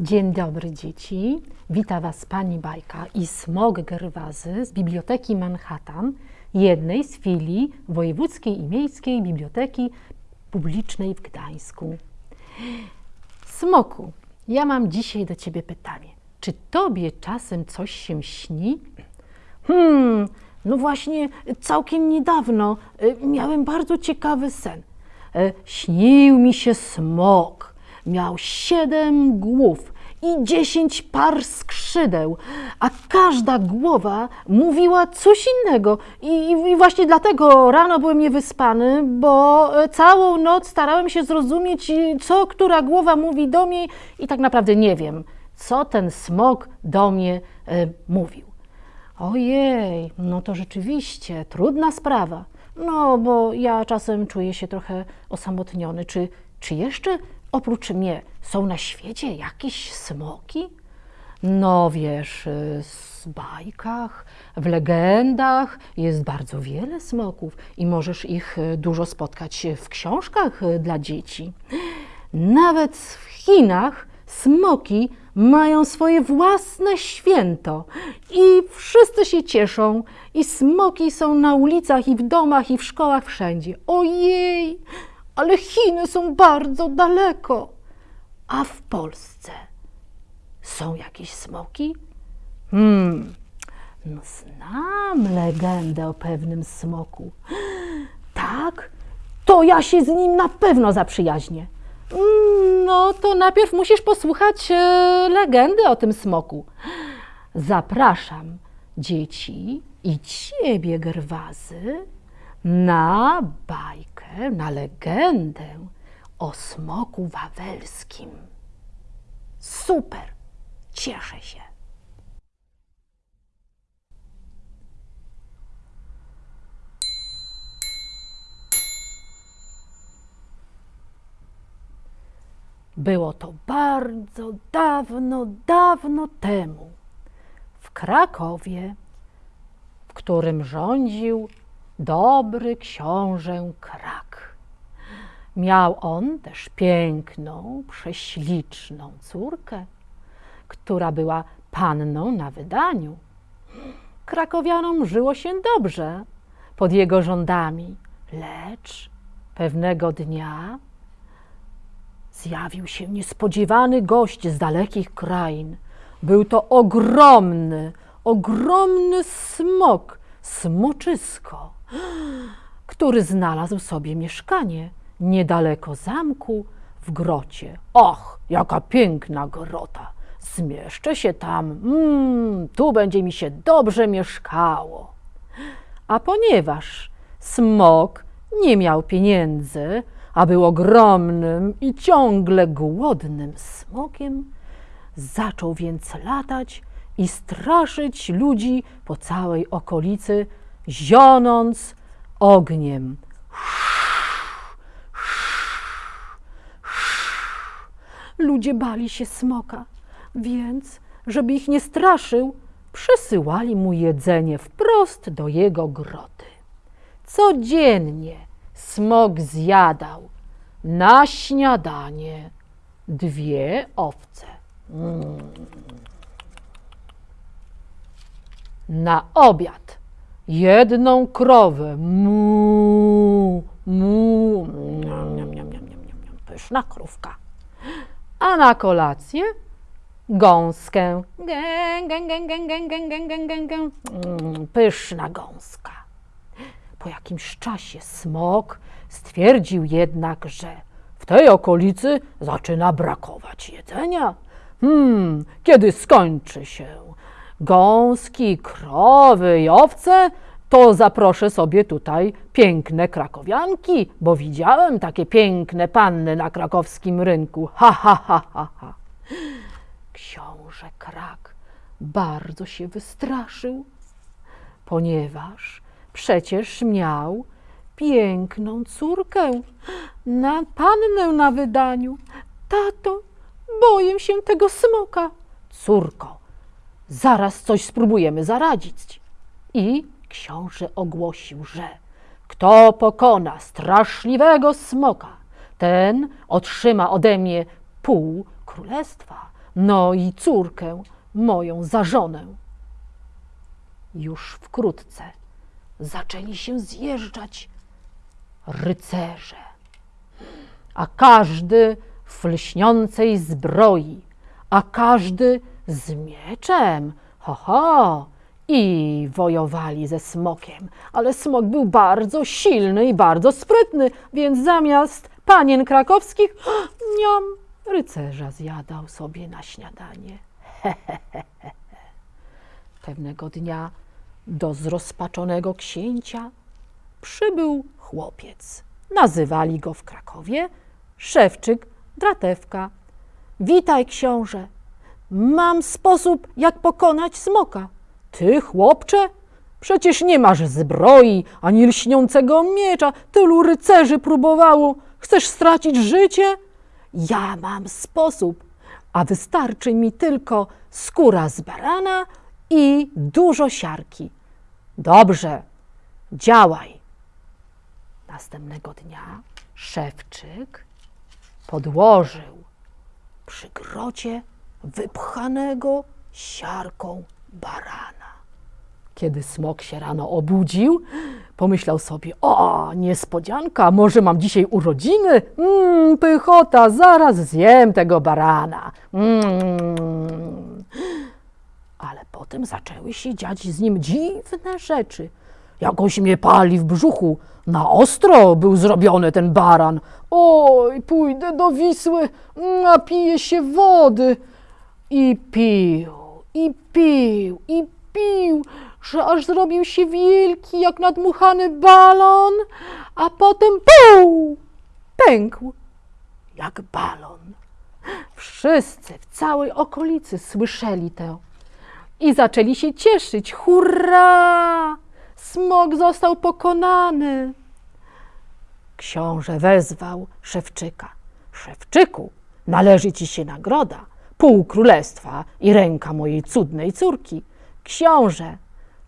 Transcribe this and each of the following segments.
Dzień dobry dzieci. Wita Was pani Bajka i Smog Gerwazy z Biblioteki Manhattan, jednej z filii Wojewódzkiej i Miejskiej Biblioteki Publicznej w Gdańsku. Smoku, ja mam dzisiaj do Ciebie pytanie. Czy Tobie czasem coś się śni? Hmm, no właśnie całkiem niedawno y, miałem bardzo ciekawy sen. E, Śnił mi się smok. Miał siedem głów i dziesięć par skrzydeł, a każda głowa mówiła coś innego. I, I właśnie dlatego rano byłem niewyspany, bo e, całą noc starałem się zrozumieć, y, co która głowa mówi do mnie i tak naprawdę nie wiem, co ten smok do mnie e, mówił. Ojej, no to rzeczywiście trudna sprawa. No, bo ja czasem czuję się trochę osamotniony. Czy, czy jeszcze oprócz mnie są na świecie jakieś smoki? No wiesz, y, w bajkach, w legendach jest bardzo wiele smoków i możesz ich y, dużo spotkać w książkach y, dla dzieci. Nawet w Chinach smoki mają swoje własne święto i wszyscy się cieszą i smoki są na ulicach i w domach i w szkołach wszędzie. Ojej, ale Chiny są bardzo daleko. A w Polsce są jakieś smoki? Hmm, no znam legendę o pewnym smoku. Tak? To ja się z nim na pewno zaprzyjaźnię. Mm, No to najpierw musisz posłuchać e, legendy o tym smoku. Zapraszam dzieci i ciebie, Gerwazy, na bajkę, na legendę o smoku wawelskim. Super! Cieszę się. Było to bardzo dawno, dawno temu, w Krakowie, w którym rządził dobry książę Krak. Miał on też piękną, prześliczną córkę, która była panną na wydaniu. Krakowianom żyło się dobrze pod jego rządami, lecz pewnego dnia zjawił się niespodziewany gość z dalekich krain. Był to ogromny, ogromny smok, smoczysko, który znalazł sobie mieszkanie niedaleko zamku w grocie. Och, jaka piękna grota! Zmieszczę się tam, mm, tu będzie mi się dobrze mieszkało. A ponieważ smok nie miał pieniędzy, a był ogromnym i ciągle głodnym smokiem, zaczął więc latać i straszyć ludzi po całej okolicy, zionąc ogniem. Ludzie bali się smoka, więc, żeby ich nie straszył, przysyłali mu jedzenie wprost do jego groty. Codziennie smok zjadał na śniadanie dwie owce. Mm. Na obiad jedną krowę. Mu, mu. Niam, niam, niam, niam, niam. Pyszna krówka. A na kolację gąskę. Gę, gę, gę, gę, gę, gę, gę, gę, gę, gę. Pyszna gąska. Po jakimś czasie smok stwierdził jednak, że w tej okolicy zaczyna brakować jedzenia. Hmm, kiedy skończy się gąski, krowy i owce, to zaproszę sobie tutaj piękne krakowianki, bo widziałem takie piękne panny na krakowskim rynku. Ha, ha, ha, ha, ha. Książę Krak bardzo się wystraszył, ponieważ przecież miał piękną córkę, na pannę na wydaniu. Tato, boję się tego smoka. Córko, zaraz coś spróbujemy zaradzić. I książę ogłosił, że kto pokona straszliwego smoka, ten otrzyma ode mnie pół królestwa, no i córkę moją za żonę. Już wkrótce zaczęli się zjeżdżać rycerze, a każdy w lśniącej zbroi, a każdy z mieczem. Ho, ho! I wojowali ze smokiem, ale smok był bardzo silny i bardzo sprytny, więc zamiast panien krakowskich, niam, rycerza zjadał sobie na śniadanie. Pewnego dnia do zrozpaczonego księcia przybył chłopiec. Nazywali go w Krakowie Szewczyk Dratewka. Witaj, książę. Mam sposób, jak pokonać smoka. Ty, chłopcze? Przecież nie masz zbroi ani lśniącego miecza. Tylu rycerzy próbowało. Chcesz stracić życie? Ja mam sposób, a wystarczy mi tylko skóra z barana i dużo siarki. Dobrze, działaj. Następnego dnia szewczyk podłożył przy grocie wypchanego siarką barana. Kiedy smok się rano obudził, pomyślał sobie: O, niespodzianka, może mam dzisiaj urodziny? Mmm, pychota, zaraz zjem tego barana. Mm. Ale potem zaczęły się dziać z nim dziwne rzeczy. Jakoś mnie pali w brzuchu. Na ostro był zrobiony ten baran. Oj, pójdę do Wisły, napiję się wody. I pił, i pił, i pił, że aż zrobił się wielki jak nadmuchany balon, a potem pół pękł jak balon. Wszyscy w całej okolicy słyszeli to i zaczęli się cieszyć. Hurra! Smok został pokonany. Książę wezwał Szewczyka. Szewczyku, należy ci się nagroda, pół królestwa i ręka mojej cudnej córki. Książę,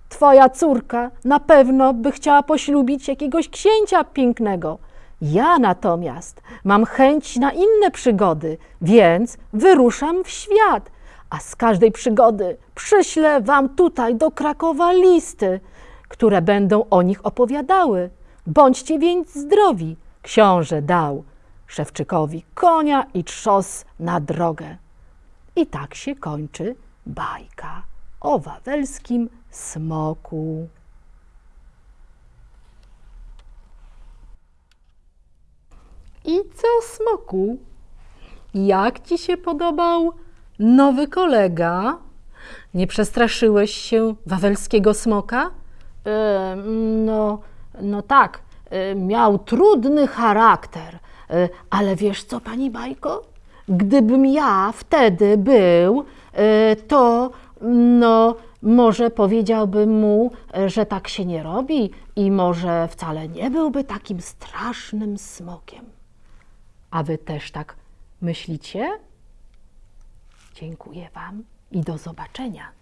twoja córka na pewno by chciała poślubić jakiegoś księcia pięknego. Ja natomiast mam chęć na inne przygody, więc wyruszam w świat, a z każdej przygody przyślę wam tutaj do Krakowa listy, które będą o nich opowiadały. Bądźcie więc zdrowi. Książę dał Szewczykowi konia i trzos na drogę. I tak się kończy bajka o wawelskim smoku. I co, smoku? Jak ci się podobał nowy kolega? Nie przestraszyłeś się wawelskiego smoka? E, no, no tak, e, miał trudny charakter, e, ale wiesz co, pani Bajko? Gdybym ja wtedy był, e, to no, może powiedziałbym mu, że tak się nie robi i może wcale nie byłby takim strasznym smokiem. A wy też tak myślicie? Dziękuję Wam i do zobaczenia.